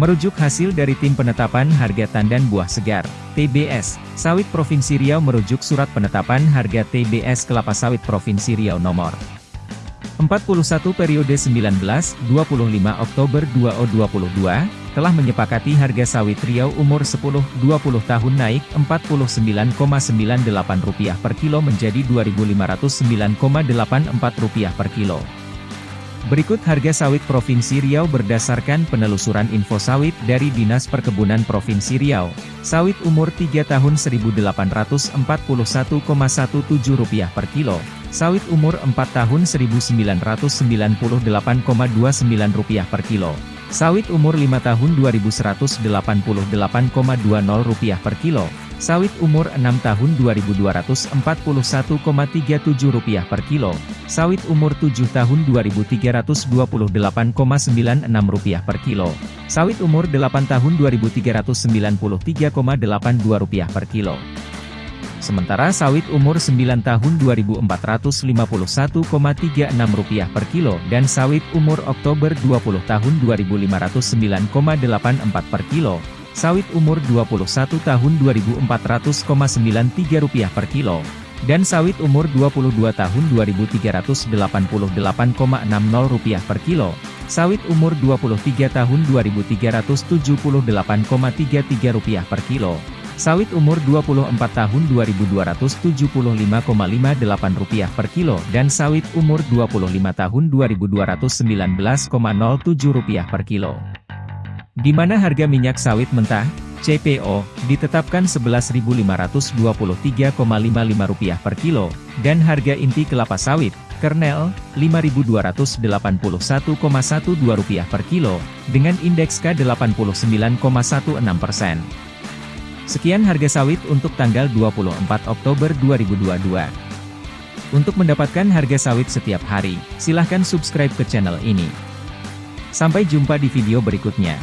Merujuk hasil dari Tim Penetapan Harga Tandan Buah Segar, TBS, Sawit Provinsi Riau merujuk Surat Penetapan Harga TBS Kelapa Sawit Provinsi Riau nomor 41 periode 19-25 Oktober 2022, telah menyepakati harga sawit Riau umur 10-20 tahun naik Rp49,98 per kilo menjadi Rp2.509,84 per kilo. Berikut harga sawit Provinsi Riau berdasarkan penelusuran info sawit dari Dinas Perkebunan Provinsi Riau. Sawit umur 3 tahun Rp1.841,17 per kilo. Sawit umur 4 tahun Rp1.998,29 per kilo. Sawit umur 5 tahun Rp2.188,20 per kilo. Sawit umur 6 tahun Rp2.241,37 per kilo. Sawit umur 7 tahun Rp2.328,96 per kilo. Sawit umur 8 tahun Rp2.393,82 per kilo. Sementara sawit umur 9 tahun Rp2.451,36 per kilo dan sawit umur Oktober 20 tahun Rp2.509,84 per kilo, sawit umur 21 tahun Rp2.400,93 per kilo, dan sawit umur 22 tahun Rp2.388,60 per kilo, sawit umur 23 tahun Rp2.378,33 per kilo, sawit umur 24 tahun Rp2.275,58 per kilo dan sawit umur 25 tahun Rp2.219,07 per kilo. Di mana harga minyak sawit mentah, CPO, ditetapkan Rp11.523,55 per kilo, dan harga inti kelapa sawit, kernel, Rp5.281,12 per kilo, dengan indeks K89,16%. Sekian harga sawit untuk tanggal 24 Oktober 2022. Untuk mendapatkan harga sawit setiap hari, silahkan subscribe ke channel ini. Sampai jumpa di video berikutnya.